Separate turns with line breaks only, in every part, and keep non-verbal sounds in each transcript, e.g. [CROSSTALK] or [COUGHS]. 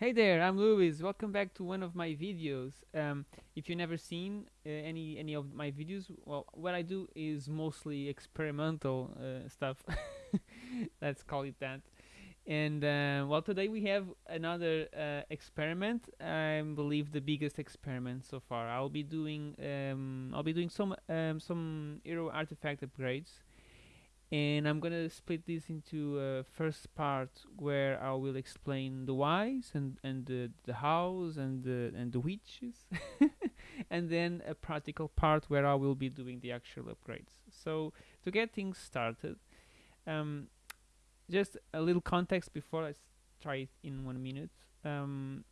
Hey there, I'm Luis. Welcome back to one of my videos. Um, if you've never seen uh, any any of my videos, well, what I do is mostly experimental uh, stuff. [LAUGHS] Let's call it that. And uh, well, today we have another uh, experiment. I believe the biggest experiment so far. I'll be doing um, I'll be doing some um, some hero artifact upgrades and I'm gonna split this into a first part where I will explain the whys and and the, the hows and the and the whiches, [LAUGHS] and then a practical part where I will be doing the actual upgrades. So to get things started, um, just a little context before I try it in one minute. Um,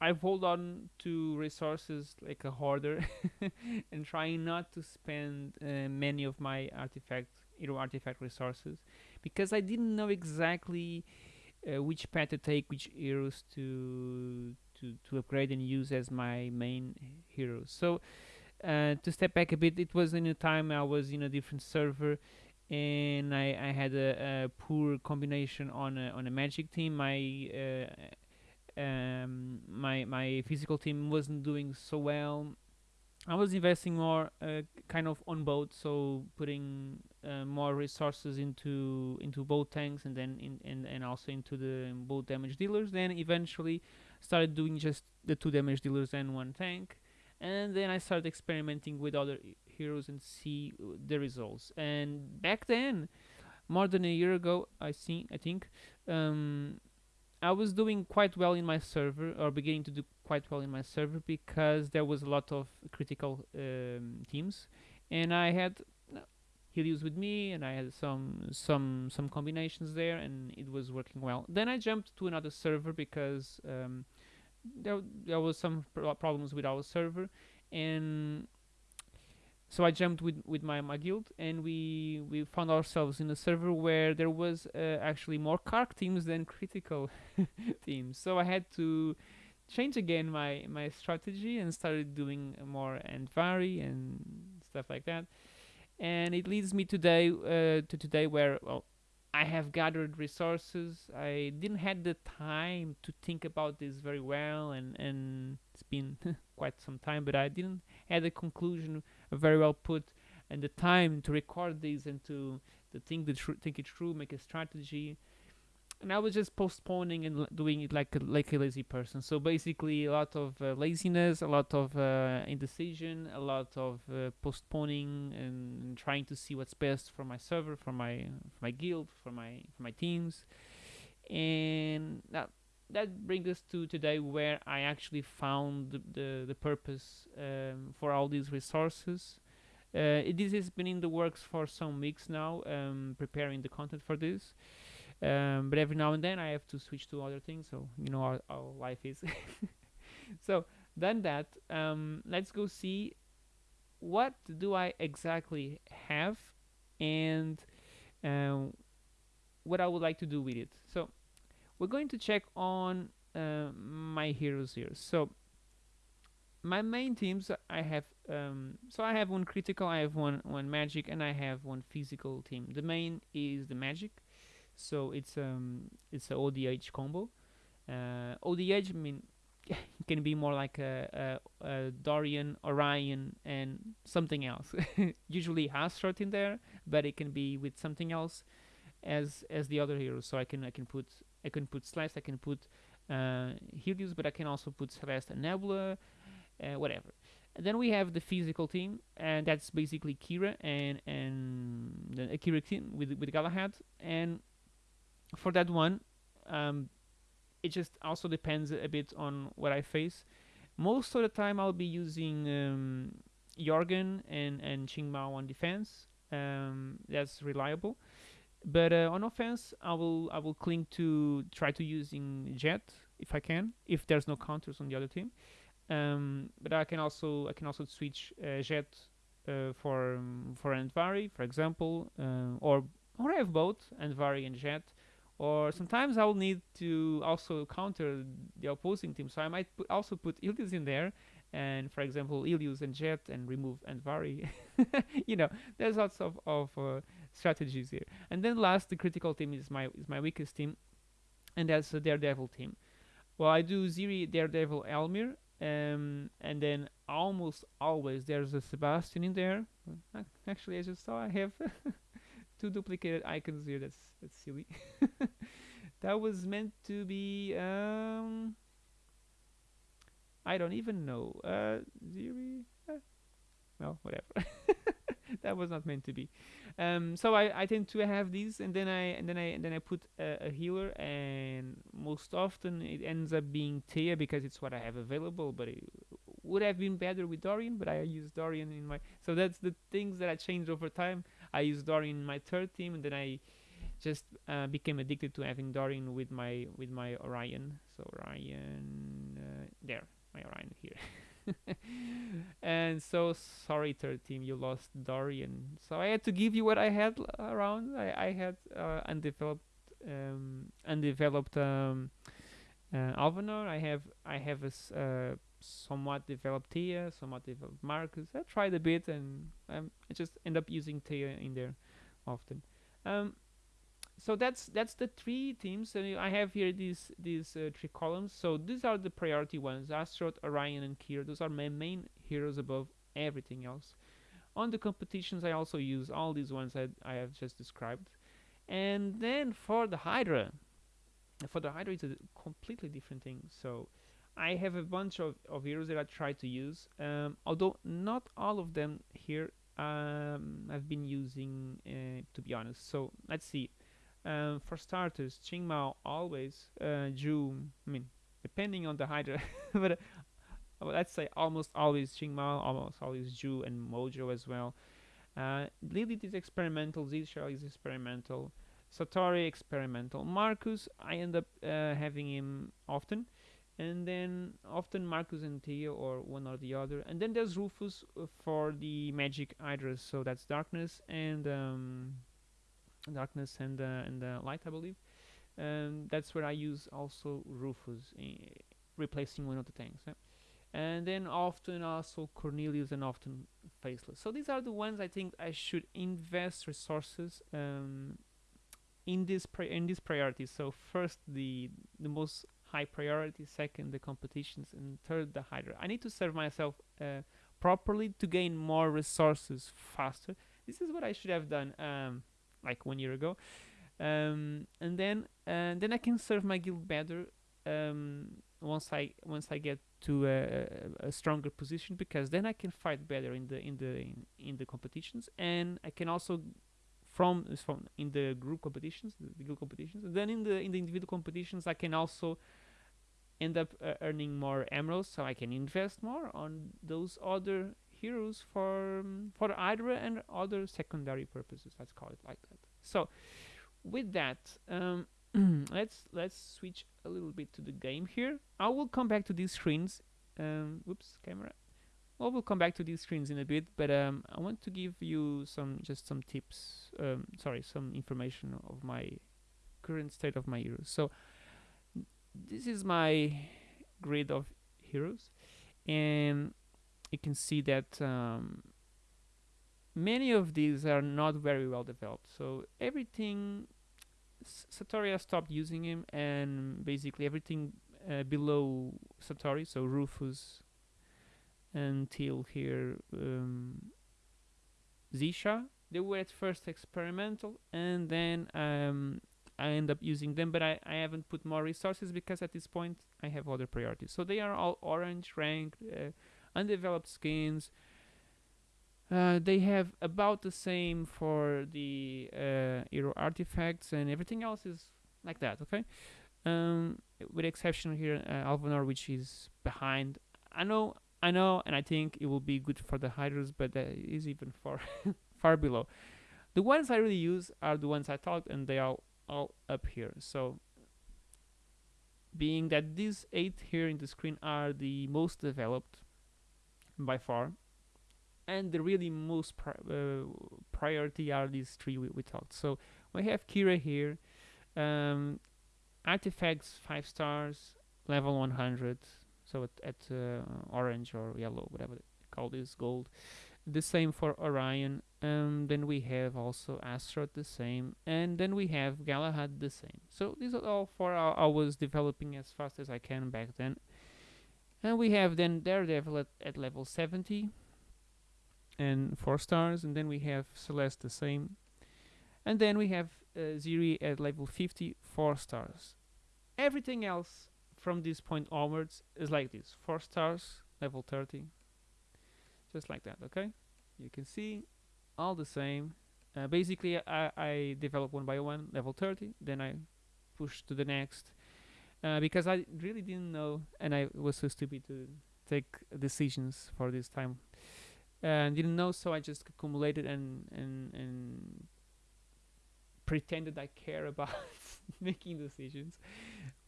I've hold on to resources like a hoarder [LAUGHS] and trying not to spend uh, many of my artifact hero artifact resources because I didn't know exactly uh, which path to take, which heroes to to to upgrade and use as my main heroes. So uh, to step back a bit, it was in a time I was in a different server and I, I had a, a poor combination on a, on a magic team. My uh, um, my my physical team wasn't doing so well. I was investing more uh, kind of on both, so putting uh, more resources into into both tanks and then in and, and also into the both damage dealers. Then eventually started doing just the two damage dealers and one tank, and then I started experimenting with other heroes and see uh, the results. And back then, more than a year ago, I think I think. Um, I was doing quite well in my server, or beginning to do quite well in my server, because there was a lot of critical um, teams, and I had Helios with me, and I had some some some combinations there, and it was working well. Then I jumped to another server because um, there there was some pro- problems with our server, and so I jumped with with my, my guild, and we we found ourselves in a server where there was uh, actually more Karkh teams than [LAUGHS] critical teams. So I had to change again my my strategy and started doing more Andvari and stuff like that. And it leads me today uh, to today where well I have gathered resources. I didn't had the time to think about this very well, and and it's been [LAUGHS] quite some time, but I didn't had a conclusion very well put, and the time to record this and to to think the think it through, make a strategy and I was just postponing and doing it like a, like a lazy person. So basically, a lot of uh, laziness, a lot of uh, indecision, a lot of uh, postponing and trying to see what's best for my server, for my for my guild, for my for my teams, and that that brings us to today where I actually found the the, the purpose um, for all these resources. Uh, this has been in the works for some weeks now, um, preparing the content for this um, but every now and then I have to switch to other things. So you know how, how life is. [LAUGHS] so done that. Um, let's go see what do I exactly have and um, what I would like to do with it. So we're going to check on uh, my heroes here. So my main teams I have um, so I have one critical, I have one one magic, and I have one physical team. The main is the magic so it's um it's a ODH combo. Uh, ODH I mean [LAUGHS] can be more like a, a, a Dorian, Orion, and something else. [LAUGHS] Usually Astaroth in there, but it can be with something else as as the other heroes. So I can I can put I can put Celeste, I can put uh, Helios, but I can also put Celeste and Nebula, uh, whatever. And then we have the physical team, and that's basically Kira and and the Kira team with with Galahad, and for that one, um, it just also depends a bit on what I face. Most of the time, I'll be using um, Jorgen and and Qingmao on defense. Um, that's reliable. But uh, on offense, I will I will cling to try to using Jet if I can, if there's no counters on the other team. Um, but I can also I can also switch uh, Jet uh, for um, for Andvari, for example, uh, or or I have both Andvari and Jet or sometimes I'll need to also counter the opposing team. So I might also put Ilius in there, and for example, Ilius and Jet, and remove Andvari [LAUGHS] you know, there's lots of of uh, strategies here. And then last, the critical team is my is my weakest team, and that's the Daredevil team. well, I do Ziri, Daredevil, Elmir, um, and then almost always there's a Sebastian in there. Actually, I just saw I have [LAUGHS] two duplicated icons here. That's that's silly. [LAUGHS] that was meant to be. Um, I don't even know. Uh, Ziri. Uh, well, whatever. [LAUGHS] that was not meant to be. Um, so I, I tend to have these, and then I and then I and then I put a, a healer, and most often it ends up being Tia because it's what I have available. But it would have been better with Dorian, but I use Dorian in my. So that's the things that I changed over time. I used Dorian in my third team, and then I just uh, became addicted to having Dorian with my with my Orion. So Orion uh, there, my Orion here. [LAUGHS] and so sorry, third team, you lost Dorian. So I had to give you what I had around. I, I had uh, undeveloped um, undeveloped um, uh, Alvanor. I have I have a uh, somewhat developed Tia, somewhat developed Marcus. I tried a bit, and um, I just end up using Tia in there often. Um, so that's that's the three teams and I have here these these uh, three columns. So these are the priority ones: Astaroth, Orion, and Kira. Those are my main heroes above everything else. On the competitions, I also use all these ones I, I have just described. And then for the Hydra, for the Hydra, it's a completely different thing. So I have a bunch of, of heroes that I try to use, um, although not all of them here um, I've been using, uh, to be honest. So let's see. Um, for starters, Qingmao always, uh, Zhu, I mean, depending on the Hydra, [LAUGHS] but uh, let's say almost always Qingmao, almost always Zhu and Mojo as well. Uh, Lilith is experimental, Xesha is experimental, Satori experimental. Marcus, I end up uh, having him often, and then often Marcus and Tia or one or the other. And then there's Rufus uh, for the magic Hydras, so that's darkness and um, darkness and uh, and uh, light, I believe. Um, that's where I use also Rufus, eh, replacing one of the tanks. And then often also Cornelius and often Faceless. So these are the ones I think I should invest resources um, in this in these priorities. So first the the most high priority, second the competitions, and third the Hydra. I need to serve myself uh, properly to gain more resources faster. This is what I should have done um, like one year ago, um, and then and then I can serve my guild better um, once I once I get to a, a stronger position because then I can fight better in the in the in, in the competitions and I can also from from in the group competitions the, the competitions then in the in the individual competitions I can also end up uh, earning more emeralds so I can invest more on those other heroes for um, for Hydra and other secondary purposes let's call it like that. So with that um, [CLEARS THROAT] let's let's switch a little bit to the game here. I will come back to these screens um, whoops camera. Well we'll come back to these screens in a bit but um, I want to give you some just some tips um, sorry some information of my current state of my heroes. So this is my grid of heroes and you can see that um, many of these are not very well developed. So everything S- Satori has stopped using him, and basically everything uh, below Satori, so Rufus until here, um, Xesha, they were at first experimental, and then um, I end up using them, but I, I haven't put more resources because at this point I have other priorities. So they are all orange ranked, uh, undeveloped skins. Uh, they have about the same for the uh, hero artifacts, and everything else is like that. Okay, um, with exception here, uh, Alvanor, which is behind. I know, I know, and I think it will be good for the hiders, but that is even far, [LAUGHS] far below. The ones I really use are the ones I talked, and they are all up here. So, being that these eight here in the screen are the most developed by far, and the really most pri- uh, priority are these three we, we talked. So we have Kira here, um, artifacts five stars, level 100. So at, at uh, orange or yellow, whatever they call this, gold. The same for Orion. Um, then we have also Astaroth the same and then we have Galahad the same. So these are all four I, I was developing as fast as I can back then. And we have then Daredevil at, at level 70 and 4 stars and then we have Celeste the same. And then we have uh, Ziri at level 50 4 stars. Everything else from this point onwards is like this. 4 stars level 30 just like that okay? You can see all the same. Uh, basically I, I develop one by one level 30 then I push to the next. Uh, because I really didn't know and I was so stupid to take decisions for this time. And didn't know so I just accumulated and and and pretended I care [LAUGHS] about making decisions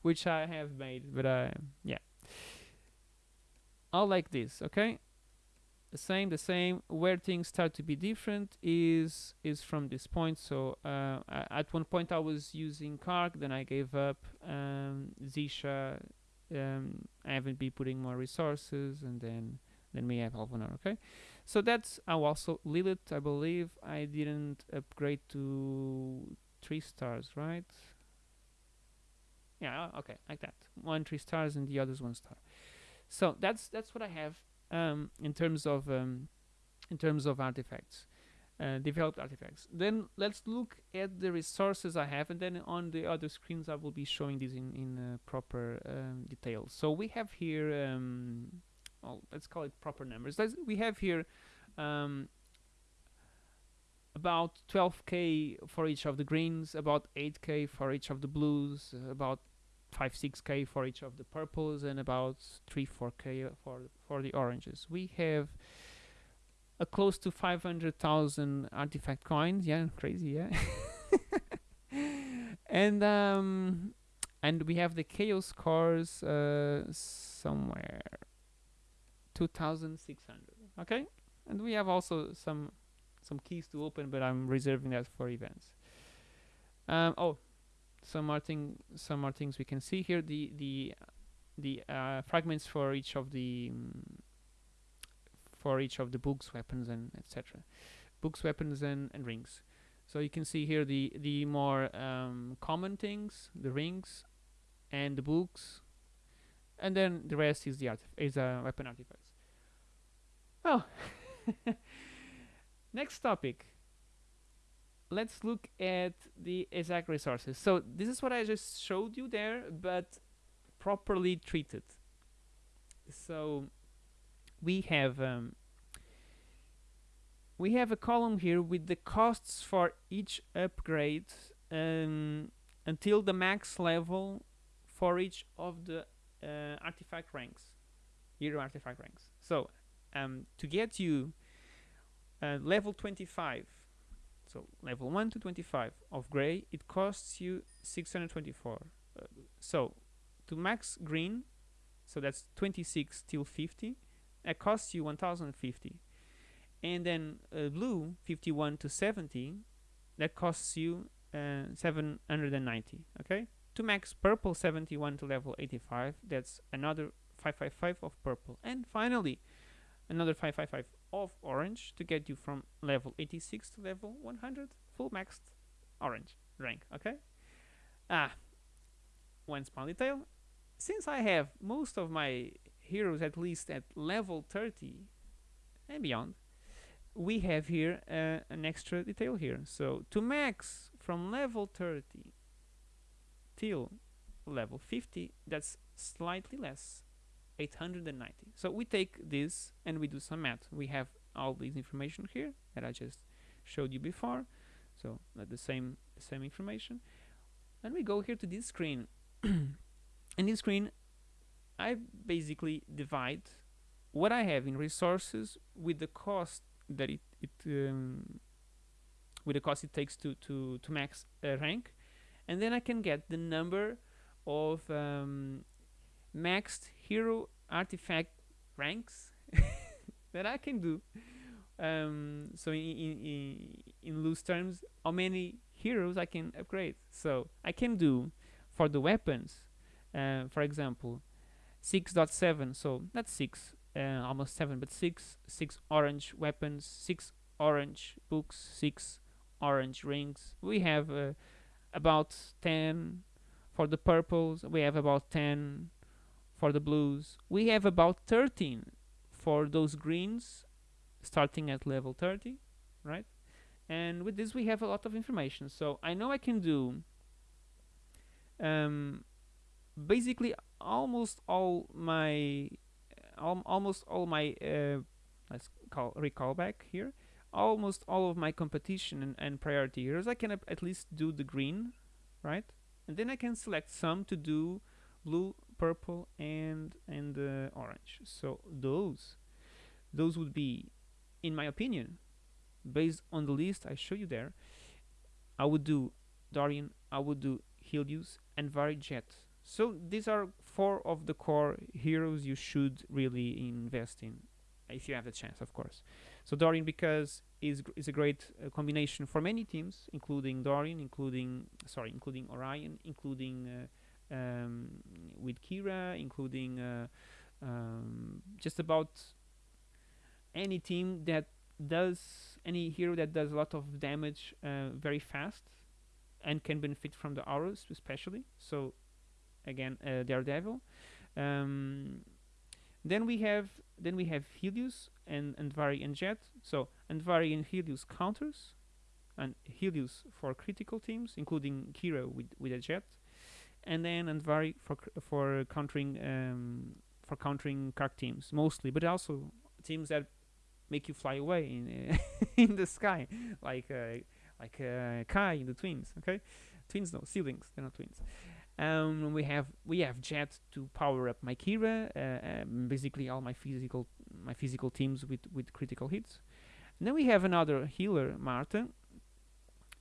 which I have made but uh, yeah. All like this okay the same the same. Where things start to be different is is from this point. So uh, at one point I was using Karkh then I gave up um, Xesha um, I haven't been putting more resources and then then we have Alvanor okay? So that's oh, also Lilith I believe I didn't upgrade to three stars right? Yeah okay like that. One three stars and the others one star. So that's that's what I have um, in terms of um, in terms of artifacts uh, developed artifacts. Then let's look at the resources I have and then on the other screens I will be showing these in, in uh, proper um, detail so we have here um, well, let's call it proper numbers. Let's, we have here um, about 12k for each of the greens about 8k for each of the blues uh, about 5 6k for each of the purples and about 3 4k for for the oranges. We have a close to 500,000 artifact coins. Yeah crazy yeah. [LAUGHS] And um and we have the chaos cores uh, somewhere 2600 okay? And we have also some some keys to open but I'm reserving that for events. Um, oh some more thing some more things we can see here. The the the uh, fragments for each of the um, for each of the books weapons and etc books weapons and, and rings. So you can see here the the more um, common things the rings and the books and then the rest is the art is uh, weapon artifacts. Well [LAUGHS] next topic let's look at the exact resources. So this is what I just showed you there, but properly treated. So we have um, we have a column here with the costs for each upgrade um, until the max level for each of the uh, artifact ranks, hero artifact ranks. So um, to get you uh, level 25 so level 1 to 25 of gray it costs you 624 uh, so to max green so that's 26 till 50 it costs you 1050 and then uh, blue 51 to 70 that costs you uh, 790 okay? To max purple 71 to level 85 that's another 555 of purple. And finally another 555 of orange to get you from level 86 to level 100 full maxed orange rank okay? Ah one small detail. Since I have most of my heroes at least at level 30 and beyond we have here uh, an extra detail here. So to max from level 30 till level 50 that's slightly less 890 so we take this and we do some math. We have all this information here that I just showed you before. So uh, the same same information. And we go here to this screen. [CLEARS THROAT] In this screen I basically divide what I have in resources with the cost that it, it um, with the cost it takes to to to max a rank. And then I can get the number of um, maxed hero artifact ranks [LAUGHS] that I can do. Um, so in, in, in loose terms, how many heroes I can upgrade. So I can do for the weapons, uh, for example, 6.7, so not 6, uh, almost 7, but 6, 6 orange weapons, 6 orange books, six orange rings. We have uh, about 10 for the purples. We have about 10 for the blues. We have about 13 for those greens starting at level 30, right? And with this we have a lot of information. So I know I can do um, basically almost all my al almost all my uh, let's call recall back here almost all of my competition and, and priority heroes I can at least do the green right and then I can select some to do blue purple and and uh, orange. So those those would be in my opinion based on the list I show you there I would do Dorian I would do Helios and Jet so these are four of the core heroes you should really invest in if you have the chance of course. So Dorian because is is a great uh, combination for many teams including Dorian including sorry including Orion including uh, um, with Kira including uh, um, just about any team that does any hero that does a lot of damage uh, very fast and can benefit from the auras especially. So again uh, Daredevil. Um, then we have then we have Helios and Andvari and Jet so Andvari and Helios counters and Helios for critical teams including Kira with, with a Jet and then Andvari for for countering um, for countering Karkh teams mostly but also teams that make you fly away in [LAUGHS] in the sky like uh, like uh, Kai in the twins okay? Twins no siblings they're not twins. Um, we have we have Jet to power up my Kira, uh, um, basically all my physical my physical teams with with critical hits. And then we have another healer, Marta,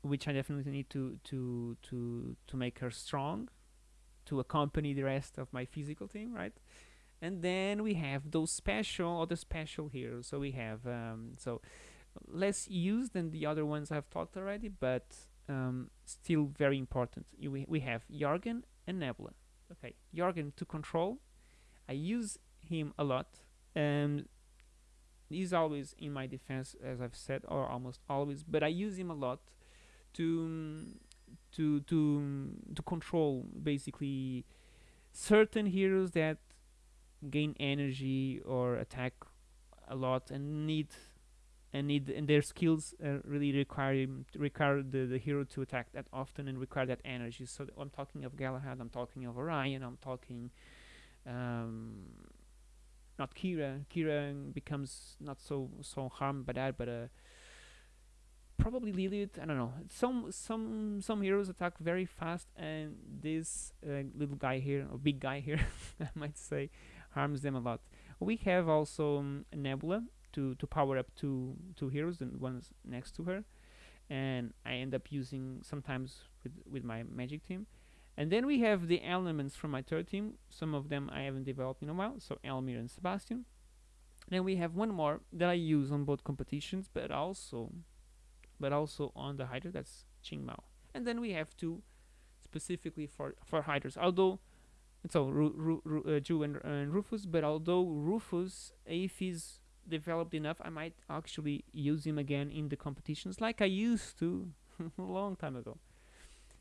which I definitely need to to to to make her strong, to accompany the rest of my physical team, right? And then we have those special other special heroes. So we have um, so less used than the other ones I've talked already, but um, still very important. We, we have Jorgen and Nebula. Okay, Jorgen to control. I use him a lot. Um, he's always in my defense, as I've said, or almost always. But I use him a lot to to to to control basically certain heroes that gain energy or attack a lot and need and need and their skills uh, really require require the, the hero to attack that often and require that energy. So I'm talking of Galahad, I'm talking of Orion, I'm talking um, not Kira. Kira becomes not so so harmed by that, but uh, probably Lilith. I don't know. Some some some heroes attack very fast, and this uh, little guy here, or big guy here, [LAUGHS] I might say, harms them a lot. We have also um, Nebula, to to power up two two heroes and one's next to her and I end up using sometimes with with my magic team and then we have the elements from my third team some of them I haven't developed in a while so Elmir and Sebastian then we have one more that I use on both competitions but also but also on the Hydra that's Qing Mao and then we have two specifically for for Hydras although so Ru, Ru, Ru, uh, Ju and, and Rufus but although Rufus if he's developed enough, I might actually use him again in the competitions like I used to [LAUGHS] a long time ago.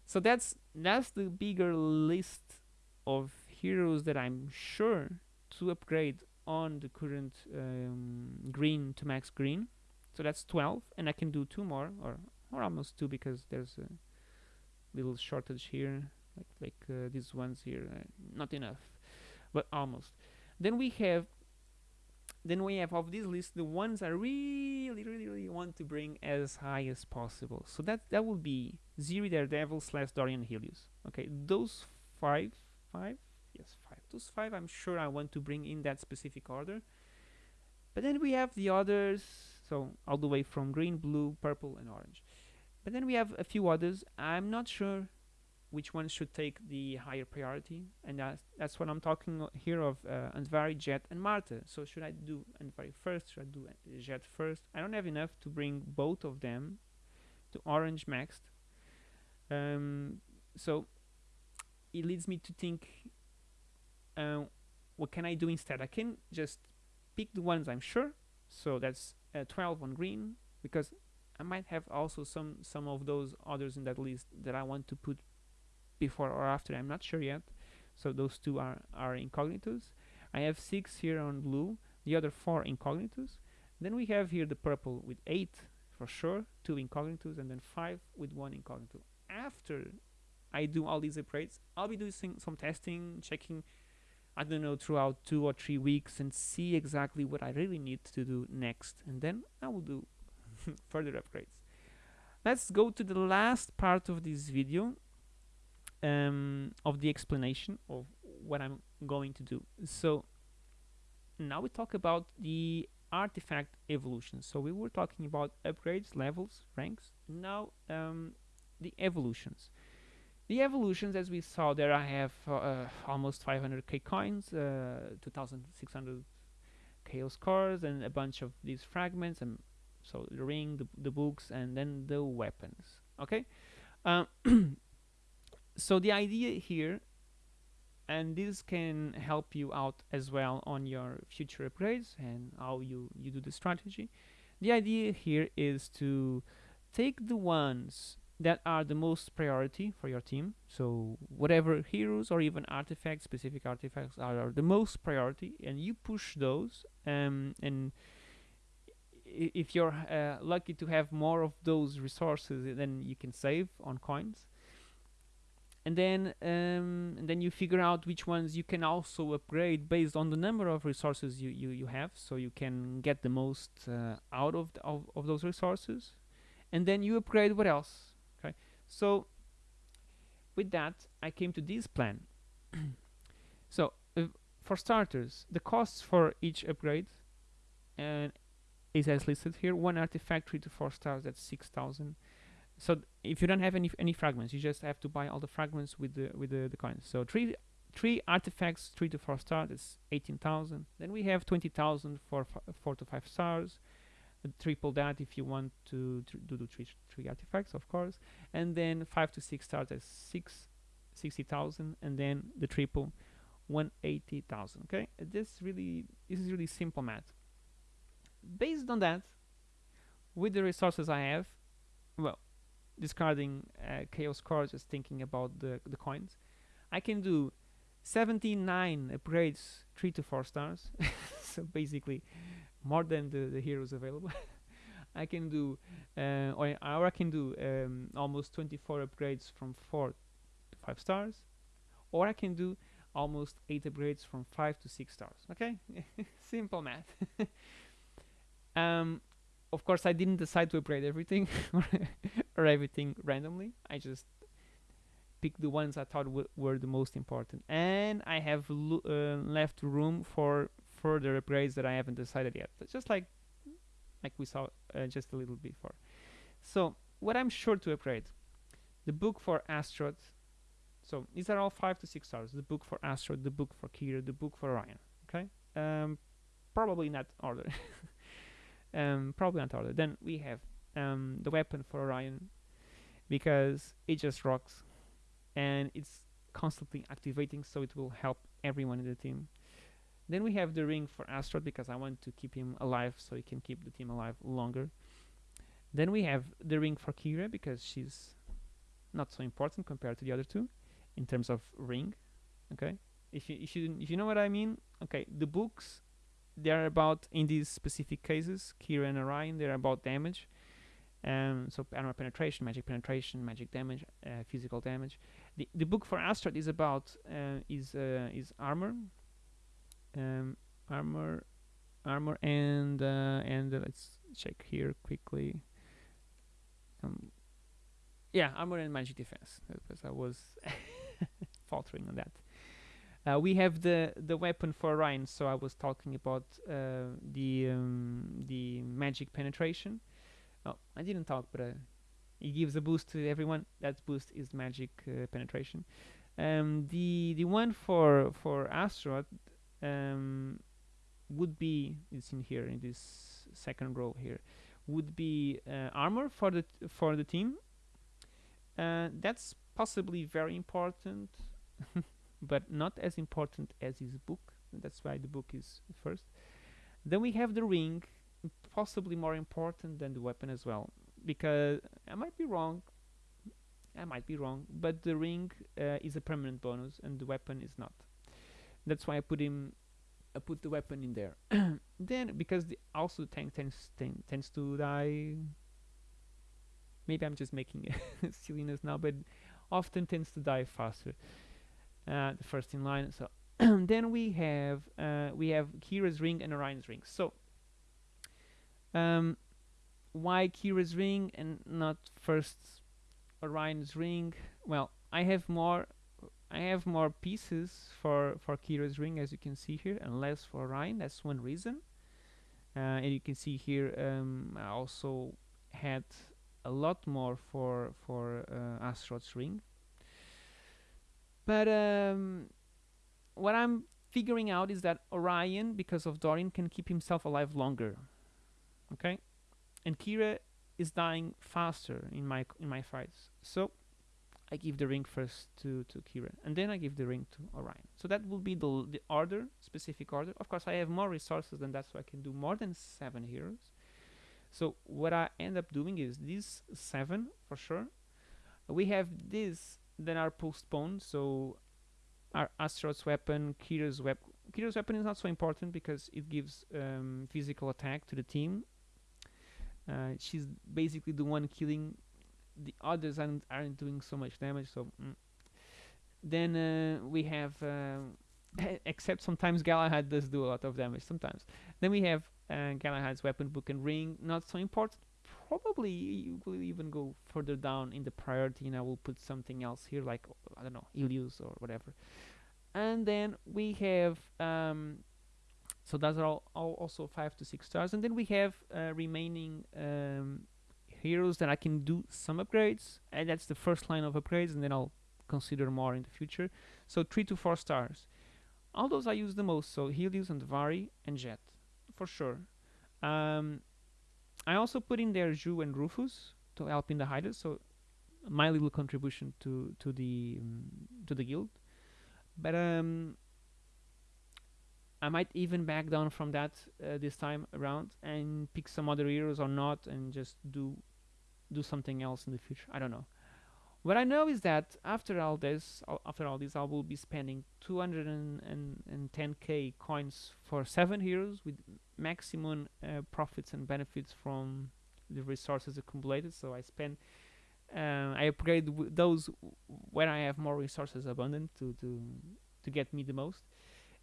So that's that's the bigger list of heroes that I'm sure to upgrade on the current um, green to max green. So that's 12, and I can do two more, or or almost two because there's a little shortage here, like like uh, these ones here, uh, not enough, but almost. Then we have then we have of this list the ones I really, really, really want to bring as high as possible. So that that will be Ziri, Daredevil, slash Dorian, Helios. Okay, those five, five, yes, five. Those five, I'm sure I want to bring in that specific order. But then we have the others, so all the way from green, blue, purple, and orange. But then we have a few others. I'm not sure which one should take the higher priority and that's, that's what I'm talking here of uh, Andvari, Jet and Marta so should I do Andvari first? Should I do Jet first? I don't have enough to bring both of them to orange maxed um, so it leads me to think uh, what can I do instead? I can just pick the ones I'm sure so that's uh, 12 on green because I might have also some some of those others in that list that I want to put before or after. I'm not sure yet. So those two are are incognitos I have six here on blue the other four incognitos then we have here the purple with eight for sure two incognitos and then five with one incognito after I do all these upgrades I'll be doing some testing checking I don't know throughout two or three weeks and see exactly what I really need to do next and then I will do [LAUGHS] further upgrades. Let's go to the last part of this video um, of the explanation of what I'm going to do. So now we talk about the artifact evolution. So we were talking about upgrades levels ranks. Now um, the evolutions the evolutions as we saw there I have uh, uh, almost 500k coins uh, 2600 chaos cores and a bunch of these fragments and so the ring the, the books and then the weapons okay? Um, [CLEARS THROAT] so the idea here and this can help you out as well on your future upgrades and how you you do the strategy. The idea here is to take the ones that are the most priority for your team. So whatever heroes or even artifacts specific artifacts are, are the most priority and you push those um, and if you're uh, lucky to have more of those resources then you can save on coins. And then um, and then you figure out which ones you can also upgrade based on the number of resources you, you, you have. So you can get the most uh, out of, the, of, of those resources. And then you upgrade what else so with that I came to this plan. [CLEARS THROAT] So uh, for starters the costs for each upgrade and is as listed here one artifact 3 to 4 stars that's 6000 so if you don't have any any fragments you just have to buy all the fragments with the with the, the coins. So three three artifacts three to four stars that's 18,000 then we have 20,000 for four to five stars triple that if you want to, do the three, three artifacts of course. And then five to six stars is six 60,000 and then the triple 180,000 okay? This really this is really simple math. Based on that with the resources I have well discarding uh, chaos core just thinking about the, the coins I can do 79 upgrades 3 to 4 stars. [LAUGHS] So basically more than the, the heroes available. [LAUGHS] I can do uh, or, or I can do um, almost 24 upgrades from 4 to 5 stars or I can do almost 8 upgrades from 5 to 6 stars okay? [LAUGHS] Simple math. [LAUGHS] Um, of course I didn't decide to upgrade everything or everything randomly. I just picked the ones I thought were the most important. And I have uh, left room for further upgrades that I haven't decided yet. But just like like we saw uh, just a little before. So what I'm sure to upgrade the book for Astaroth so these are all five to six stars. The book for Astaroth the book for Kira the book for Orion okay? Um, probably not order. [LAUGHS] Um, probably not order. Then we have um, the weapon for Orion because it just rocks and it's constantly activating so it will help everyone in the team. Then we have the ring for Astaroth because I want to keep him alive so he can keep the team alive longer. Then we have the ring for Kira because she's not so important compared to the other two in terms of ring. Okay, if you if you if you know what I mean. Okay, the books they're about in these specific cases Kira and Orion they're about damage um, so armor penetration magic penetration magic damage uh, physical damage the, the book for Astaroth is about uh, is uh, is armor um, armor armor and uh, and let's check here quickly um, yeah armor and magic defense because I was [LAUGHS] faltering on that uh, we have the the weapon for Orion so I was talking about uh, the um, the magic penetration. Oh, I didn't talk, but uh, it gives a boost to everyone. That boost is magic uh, penetration. Um, the the one for for Astaroth um, would be it's in here in this second row here would be uh, armor for the for the team. Uh, that's possibly very important. [LAUGHS] but not as important as his book that's why the book is first then we have the ring possibly more important than the weapon as well because I might be wrong I might be wrong but the ring uh, is a permanent bonus and the weapon is not that's why I put him I put the weapon in there. [CLEARS THROAT] Then because the also tank tends ten, tends to die. Maybe I'm just making [LAUGHS] silliness now but often tends to die faster uh, the first in line. So [CLEARS THROAT] then we have uh, we have Kira's ring and Orion's ring. So um, why Kira's ring and not first Orion's ring? Well I have more I have more pieces for for Kira's ring as you can see here and less for Orion that's one reason. Uh, and you can see here um, I also had a lot more for for uh, ring. But um, what I'm figuring out is that Orion because of Dorian can keep himself alive longer okay? And Kira is dying faster in my in my fights. So I give the ring first to to Kira and then I give the ring to Orion. So that will be the, the order specific order. Of course I have more resources than that so I can do more than seven heroes. So what I end up doing is these seven for sure. We have these that are postponed so our Astaroth's weapon Kira's weapon Kira's weapon is not so important because it gives um, physical attack to the team. Uh, she's basically the one killing the others aren't, aren't doing so much damage so mm. then uh, we have uh, [COUGHS] except sometimes Galahad does do a lot of damage sometimes. Then we have uh, Galahad's weapon book and ring not so important. Probably you will even go further down in the priority and I will put something else here like I don't know Ilius or whatever. And then we have um, so those are all, all, also five to six stars. And then we have uh, remaining um, heroes that I can do some upgrades and that's the first line of upgrades and then I'll consider more in the future. So three to four stars. All those I use the most so Helios Andvari and Jet for sure. Um, I also put in there Zhu and Rufus to help in the hideouts so my little contribution to to the um, to the guild. But um, I might even back down from that uh, this time around and pick some other heroes or not and just do do something else in the future. I don't know. What I know is that after all this after all this I will be spending 210k coins for seven heroes with maximum uh, profits and benefits from the resources accumulated. So I spend uh, I upgrade those when I have more resources abundant to, to to get me the most.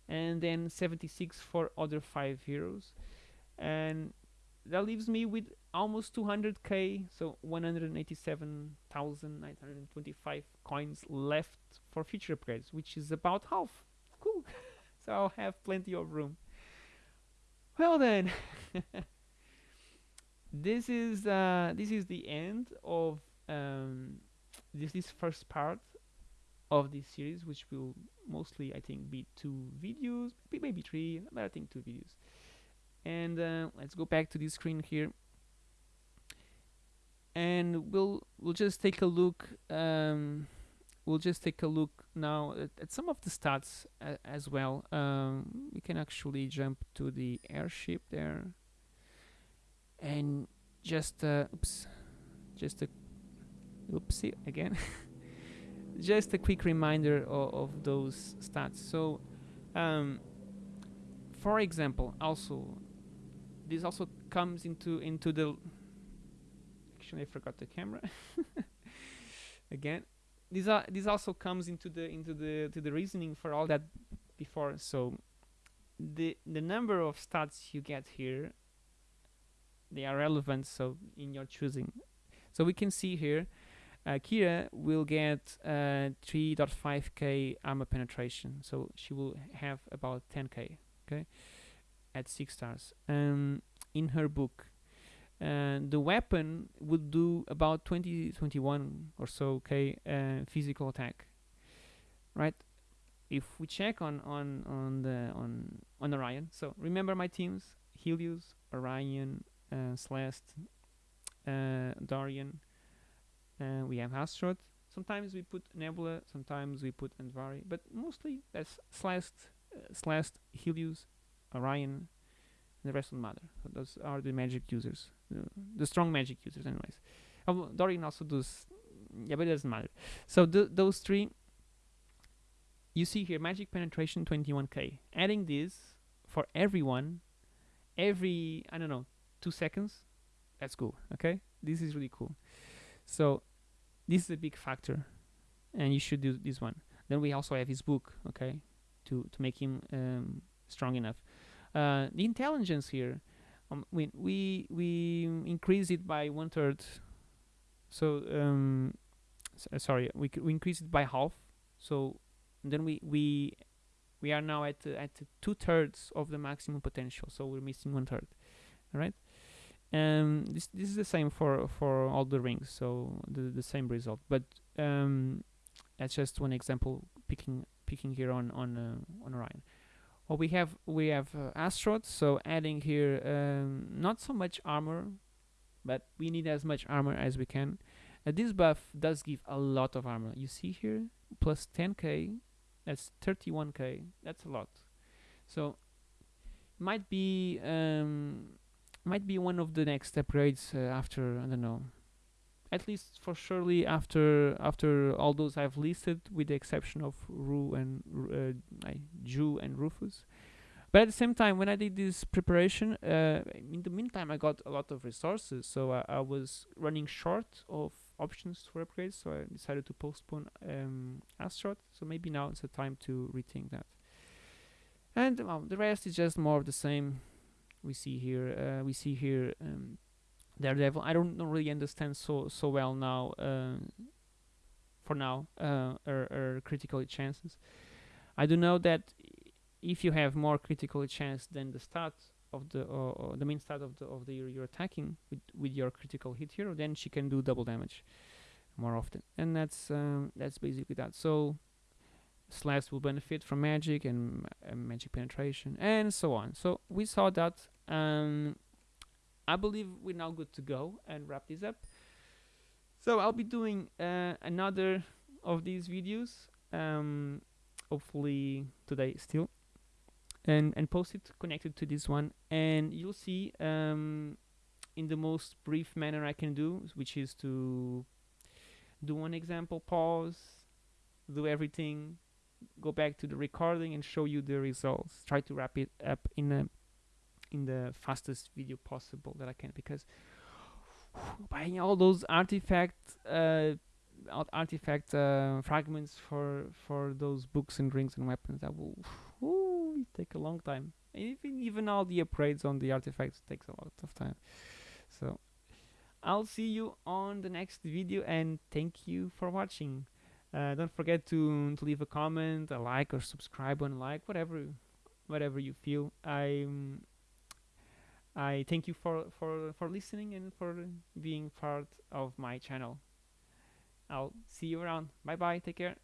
And then 76 for other five heroes and that leaves me with almost 200k so 187,925 coins left for future upgrades which is about half. Cool. [LAUGHS] So I'll have plenty of room. Well then [LAUGHS] this is uh, this is the end of um, this this first part of this series which will mostly I think be two videos maybe three but I think two videos and uh, let's go back to this screen here. And we'll we'll just take a look um, we'll just take a look now at, at some of the stats as well. Um, we can actually jump to the airship there. And just uh, oops just a oopsie again. [LAUGHS] Just a quick reminder of, of those stats. So um, for example also this also comes into into the actually I forgot the camera. [LAUGHS] Again this are this also comes into the into the to the reasoning for all that before. So the the number of stats you get here they are relevant so in your choosing. So we can see here uh, Kira will get uh, 3.5k armor penetration, so she will have about 10k, okay, at 6 stars. Um, in her book, uh, the weapon would do about 20, 21 or so k uh, physical attack, right? If we check on on on the on on Orion, so remember my teams: Helios, Orion, uh, Celeste, uh, Dorian, uh, we have Astaroth. Sometimes we put Nebula, sometimes we put Andvari, but mostly that's Celeste, uh, Celeste, Helios, Orion, The rest don't matter. So those are the magic users, the, the strong magic users, anyways. Oh, Dorian also does, yeah, but it doesn't matter. So th those three, you see here, magic penetration 21k. Adding this for everyone, every I don't know, two seconds, that's cool. Okay, this is really cool. So this is a big factor, and you should do this one. Then we also have his book, okay, to to make him um, strong enough. Uh, the intelligence here, um, we we we increase it by one third. So um, uh, sorry, we we increase it by half. So then we we we are now at uh, at two thirds of the maximum potential. So we're missing one third. All right. Um, this this is the same for for all the rings. So the the same result, but um, that's just one example picking picking here on on uh, on Orion. Well, we have we have uh, so adding here um, not so much armor, but we need as much armor as we can. Uh, this buff does give a lot of armor. You see here, plus 10k, that's 31k. That's a lot. So might be um, might be one of the next upgrades uh, after I don't know. At least for surely after after all those I've listed, with the exception of Ru and uh, Jhu and Rufus. But at the same time, when I did this preparation, uh, in the meantime, I got a lot of resources, so I, I was running short of options for upgrades, so I decided to postpone um, Astaroth. So maybe now it's the time to rethink that. And well, the rest is just more of the same. We see here, uh, we see here um, Daredevil. I don't, really understand so so well now. Uh, for now, uh, er, er critical chances. I do know that if you have more critical chance than the start of the or, or the main start of the of the you're, attacking with with your critical hit hero, then she can do double damage more often, and that's um, that's basically that. So Celeste will benefit from magic and uh, magic penetration and so on. So we saw that. Um, I believe we're now good to go and wrap this up. So I'll be doing uh, another of these videos, um, hopefully today still, and and post it connected to this one, and you'll see um, in the most brief manner I can do, which is to do one example, pause, do everything, go back to the recording, and show you the results. Try to wrap it up in a in the fastest video possible that I can because buying all those artifact uh, artifact uh, fragments for for those books and rings and weapons that will ooh, take a long time. Even even all the upgrades on the artifacts takes a lot of time. So I'll see you on the next video and thank you for watching. Uh, don't forget to, to leave a comment, a like, or subscribe on like whatever whatever you feel. I'm I thank you for, for, for listening and for being part of my channel. I'll see you around. Bye bye. Take care.